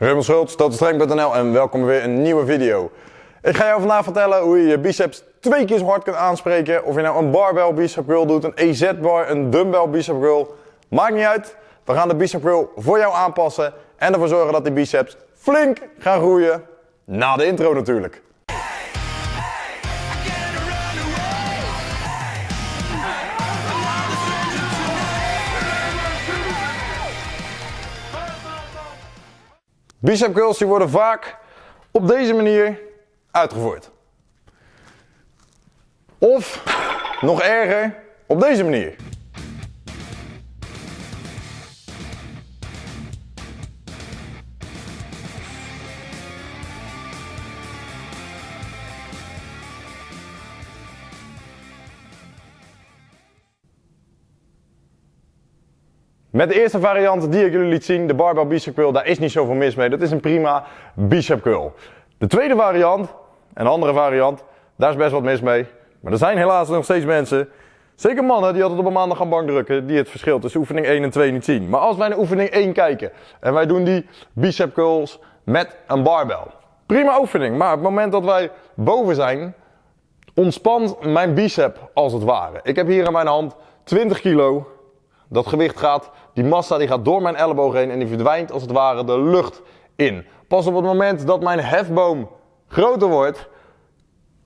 Raymond Schultz, totalstrength.nl en welkom weer een nieuwe video. Ik ga jou vandaag vertellen hoe je je biceps twee keer zo hard kunt aanspreken. Of je nou een barbell bicep curl doet, een EZ bar, een dumbbell bicep curl. Maakt niet uit. We gaan de bicep curl voor jou aanpassen en ervoor zorgen dat die biceps flink gaan groeien. Na de intro natuurlijk. Bicep curls die worden vaak op deze manier uitgevoerd. Of, nog erger, op deze manier. Met de eerste variant die ik jullie liet zien, de barbell bicep curl, daar is niet zoveel mis mee. Dat is een prima bicep curl. De tweede variant, een andere variant, daar is best wat mis mee. Maar er zijn helaas nog steeds mensen, zeker mannen, die altijd op een maandag gaan bankdrukken, die het verschil tussen oefening 1 en 2 niet zien. Maar als wij naar oefening 1 kijken en wij doen die bicep curls met een barbell. Prima oefening, maar op het moment dat wij boven zijn, ontspant mijn bicep als het ware. Ik heb hier in mijn hand 20 kilo dat gewicht gaat, die massa die gaat door mijn elleboog heen en die verdwijnt als het ware de lucht in. Pas op het moment dat mijn hefboom groter wordt,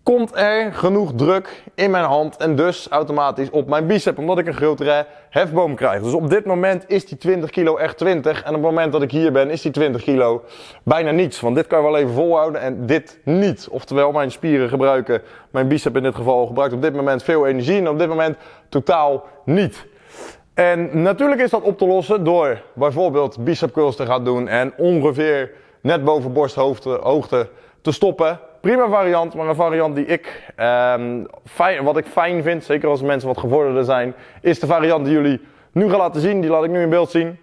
komt er genoeg druk in mijn hand en dus automatisch op mijn bicep, omdat ik een grotere hefboom krijg. Dus op dit moment is die 20 kilo echt 20 en op het moment dat ik hier ben is die 20 kilo bijna niets. Want dit kan je wel even volhouden en dit niet. Oftewel mijn spieren gebruiken, mijn bicep in dit geval gebruikt op dit moment veel energie en op dit moment totaal niet. En natuurlijk is dat op te lossen door bijvoorbeeld bicep curls te gaan doen en ongeveer net boven borsthoogte te stoppen. Prima variant, maar een variant die ik, um, fijn, wat ik fijn vind, zeker als mensen wat gevorderder zijn, is de variant die jullie nu gaan laten zien. Die laat ik nu in beeld zien.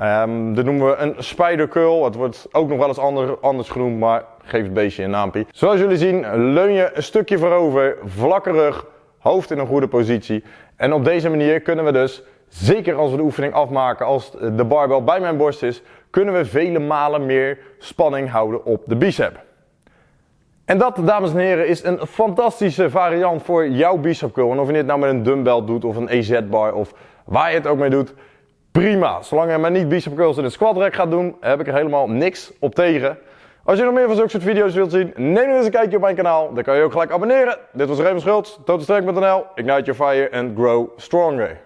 Um, dit noemen we een spider curl. Het wordt ook nog wel eens ander, anders genoemd, maar geef het beestje een naampje. Zoals jullie zien leun je een stukje voorover, vlakke rug, hoofd in een goede positie. En op deze manier kunnen we dus Zeker als we de oefening afmaken, als de barbel bij mijn borst is, kunnen we vele malen meer spanning houden op de bicep. En dat, dames en heren, is een fantastische variant voor jouw bicep curl. En of je dit nou met een dumbbell doet of een EZ-bar of waar je het ook mee doet, prima. Zolang je maar niet bicep curls in een squat rack gaat doen, heb ik er helemaal niks op tegen. Als je nog meer van zulke soort video's wilt zien, neem nu eens een kijkje op mijn kanaal. Dan kan je ook gelijk abonneren. Dit was Raymond Schultz, totalstrength.nl. Ignite your fire and grow stronger.